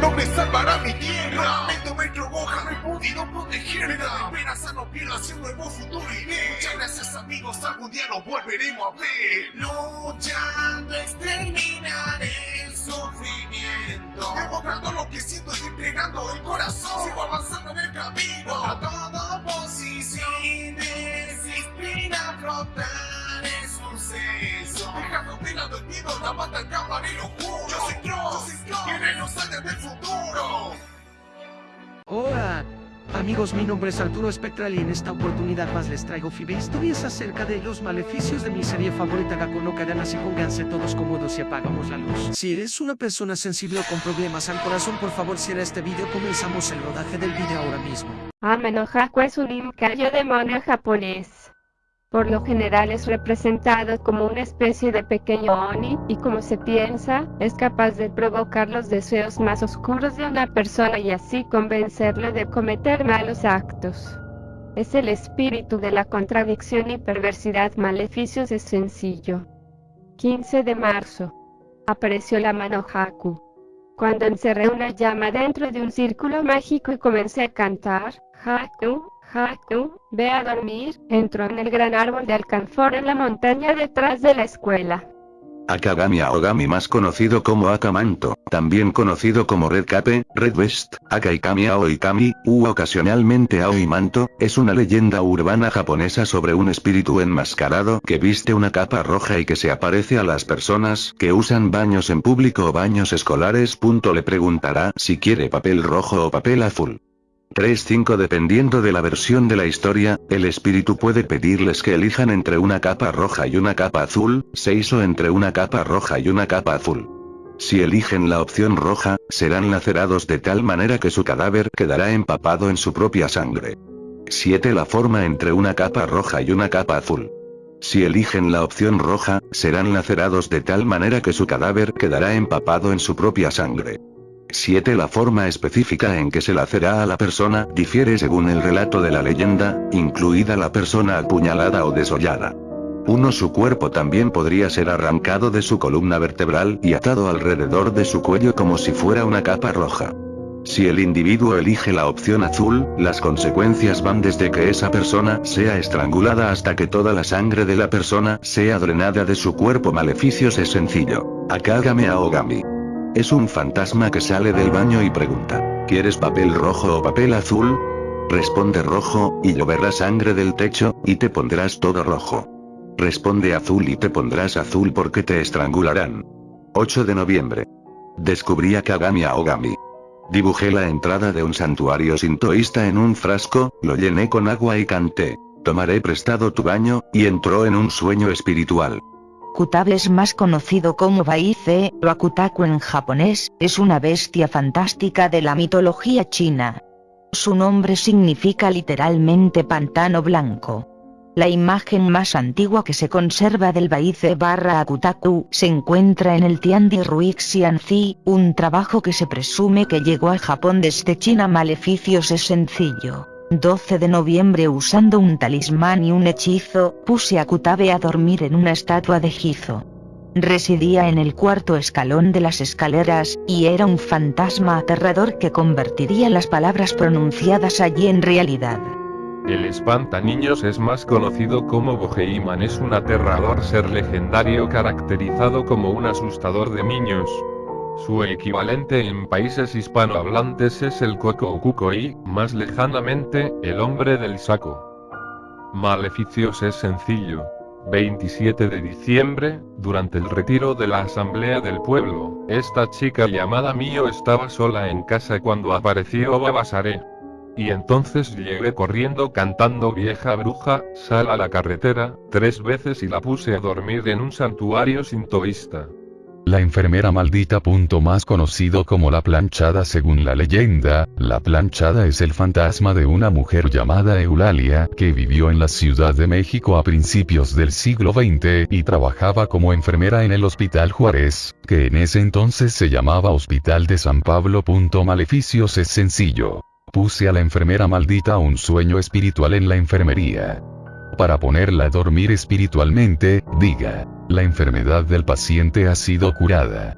no me salvará mi tierra. Vendo metro Gohan, no he podido protegerla. Esperanza no pierda hacia un nuevo futuro iré. Muchas gracias amigos, algún día nos volveremos a ver. Luchando exterminaré el sufrimiento. Demostrando lo que siento y entregando el corazón. Sigo avanzando en el camino. A toda posición. Sin desistir a afrontar suceso. Dejando de lado el miedo, la bata, el cámara y lo juro. Yo soy Cross, yo soy Cross. Guerreros salen del futuro. Hola, amigos, mi nombre es Arturo Spectral y en esta oportunidad más les traigo FIBE historias acerca de los maleficios de mi serie favorita Gaku no Kadana así pónganse todos cómodos y apagamos la luz. Si eres una persona sensible o con problemas al corazón, por favor cierra este video, comenzamos el rodaje del video ahora mismo. Amenohaku es un imcario demonio japonés. Por lo general es representado como una especie de pequeño oni, y como se piensa, es capaz de provocar los deseos más oscuros de una persona y así convencerle de cometer malos actos. Es el espíritu de la contradicción y perversidad maleficios es sencillo. 15 de marzo. Apareció la mano Haku. Cuando encerré una llama dentro de un círculo mágico y comencé a cantar, Haku, Haku, ve a dormir, entró en el gran árbol de alcanfor en la montaña detrás de la escuela. Akagami Aogami más conocido como Akamanto, también conocido como Red Cape, Red Vest, Akaikami Aoikami, u ocasionalmente Aoimanto, es una leyenda urbana japonesa sobre un espíritu enmascarado que viste una capa roja y que se aparece a las personas que usan baños en público o baños escolares. Le preguntará si quiere papel rojo o papel azul. 3-5 Dependiendo de la versión de la historia, el espíritu puede pedirles que elijan entre una capa roja y una capa azul, 6 o entre una capa roja y una capa azul. Si eligen la opción roja, serán lacerados de tal manera que su cadáver quedará empapado en su propia sangre. 7 La forma entre una capa roja y una capa azul. Si eligen la opción roja, serán lacerados de tal manera que su cadáver quedará empapado en su propia sangre. 7. La forma específica en que se lacerá a la persona difiere según el relato de la leyenda, incluida la persona apuñalada o desollada. 1. Su cuerpo también podría ser arrancado de su columna vertebral y atado alrededor de su cuello como si fuera una capa roja. Si el individuo elige la opción azul, las consecuencias van desde que esa persona sea estrangulada hasta que toda la sangre de la persona sea drenada de su cuerpo. Maleficios es sencillo. Akagame Aogami. Es un fantasma que sale del baño y pregunta, ¿quieres papel rojo o papel azul? Responde rojo, y lloverá sangre del techo, y te pondrás todo rojo. Responde azul y te pondrás azul porque te estrangularán. 8 de noviembre. Descubrí a Kagami Aogami. Dibujé la entrada de un santuario sintoísta en un frasco, lo llené con agua y canté. Tomaré prestado tu baño, y entró en un sueño espiritual. Kutable es más conocido como Baize, o Akutaku en japonés, es una bestia fantástica de la mitología china. Su nombre significa literalmente pantano blanco. La imagen más antigua que se conserva del Baize barra Akutaku se encuentra en el Tiandi Ruixianzi, un trabajo que se presume que llegó a Japón desde China. Maleficios es sencillo. 12 de noviembre usando un talismán y un hechizo, puse a Kutabe a dormir en una estatua de Gizo. Residía en el cuarto escalón de las escaleras, y era un fantasma aterrador que convertiría las palabras pronunciadas allí en realidad. El espantaniños es más conocido como Boheiman es un aterrador ser legendario caracterizado como un asustador de niños. Su equivalente en países hispanohablantes es el Coco o Kukoi, más lejanamente, el hombre del saco. Maleficios es sencillo. 27 de diciembre, durante el retiro de la asamblea del pueblo, esta chica llamada Mio estaba sola en casa cuando apareció Babasare. Y entonces llegué corriendo cantando vieja bruja, sal a la carretera, tres veces y la puse a dormir en un santuario sintoísta. La enfermera maldita. Punto más conocido como la planchada según la leyenda, la planchada es el fantasma de una mujer llamada Eulalia que vivió en la Ciudad de México a principios del siglo XX y trabajaba como enfermera en el Hospital Juárez, que en ese entonces se llamaba Hospital de San Pablo. Maleficios es sencillo. Puse a la enfermera maldita un sueño espiritual en la enfermería. Para ponerla a dormir espiritualmente, diga. La enfermedad del paciente ha sido curada.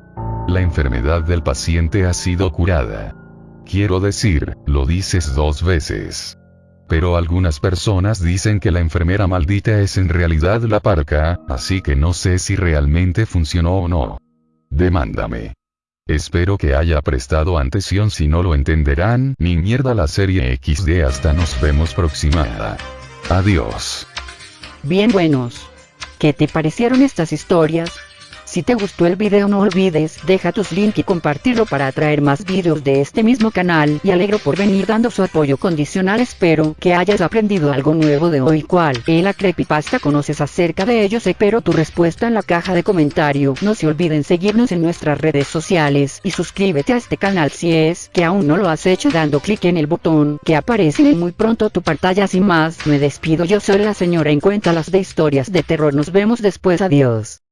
la enfermedad del paciente ha sido curada. Quiero decir, lo dices dos veces. Pero algunas personas dicen que la enfermera maldita es en realidad la parca, así que no sé si realmente funcionó o no. Demándame. Espero que haya prestado atención si no lo entenderán, ni mierda la serie XD hasta nos vemos próxima. Adiós. Bien buenos. ¿Qué te parecieron estas historias? Si te gustó el video no olvides deja tus links y compartirlo para atraer más videos de este mismo canal. Y alegro por venir dando su apoyo condicional. Espero que hayas aprendido algo nuevo de hoy. Cual es la creepypasta. Conoces acerca de ellos espero tu respuesta en la caja de comentario. No se olviden seguirnos en nuestras redes sociales y suscríbete a este canal si es que aún no lo has hecho dando clic en el botón que aparece en muy pronto tu pantalla. Sin más me despido. Yo soy la señora en cuenta las de historias de terror. Nos vemos después. Adiós